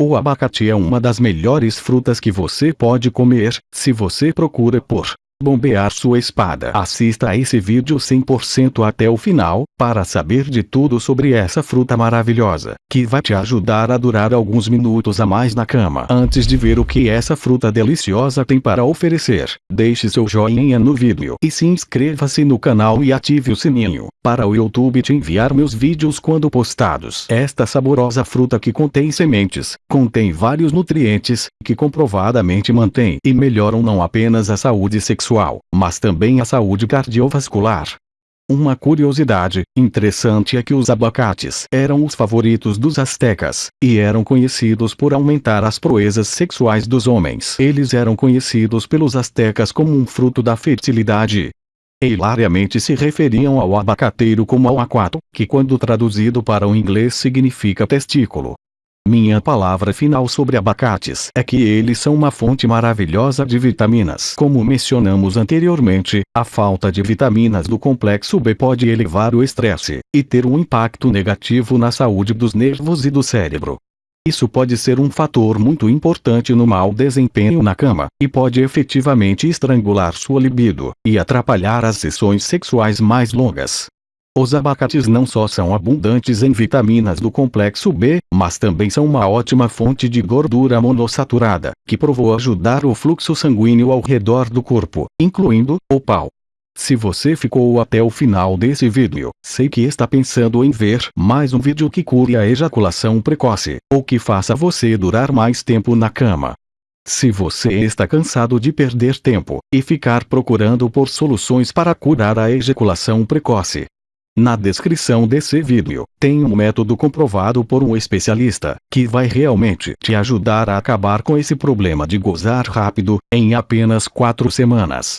O abacate é uma das melhores frutas que você pode comer, se você procura por bombear sua espada. Assista a esse vídeo 100% até o final, para saber de tudo sobre essa fruta maravilhosa, que vai te ajudar a durar alguns minutos a mais na cama. Antes de ver o que essa fruta deliciosa tem para oferecer, deixe seu joinha no vídeo e se inscreva-se no canal e ative o sininho, para o YouTube te enviar meus vídeos quando postados. Esta saborosa fruta que contém sementes, contém vários nutrientes, que comprovadamente mantém e melhoram não apenas a saúde sexual, mas também a saúde cardiovascular. Uma curiosidade interessante é que os abacates eram os favoritos dos astecas, e eram conhecidos por aumentar as proezas sexuais dos homens. Eles eram conhecidos pelos astecas como um fruto da fertilidade. Hilariamente se referiam ao abacateiro como ao aquato, que quando traduzido para o inglês significa testículo. Minha palavra final sobre abacates é que eles são uma fonte maravilhosa de vitaminas. Como mencionamos anteriormente, a falta de vitaminas do complexo B pode elevar o estresse e ter um impacto negativo na saúde dos nervos e do cérebro. Isso pode ser um fator muito importante no mau desempenho na cama, e pode efetivamente estrangular sua libido, e atrapalhar as sessões sexuais mais longas. Os abacates não só são abundantes em vitaminas do complexo B, mas também são uma ótima fonte de gordura monossaturada, que provou ajudar o fluxo sanguíneo ao redor do corpo, incluindo o pau. Se você ficou até o final desse vídeo, sei que está pensando em ver mais um vídeo que cure a ejaculação precoce, ou que faça você durar mais tempo na cama. Se você está cansado de perder tempo e ficar procurando por soluções para curar a ejaculação precoce, na descrição desse vídeo, tem um método comprovado por um especialista, que vai realmente te ajudar a acabar com esse problema de gozar rápido, em apenas 4 semanas.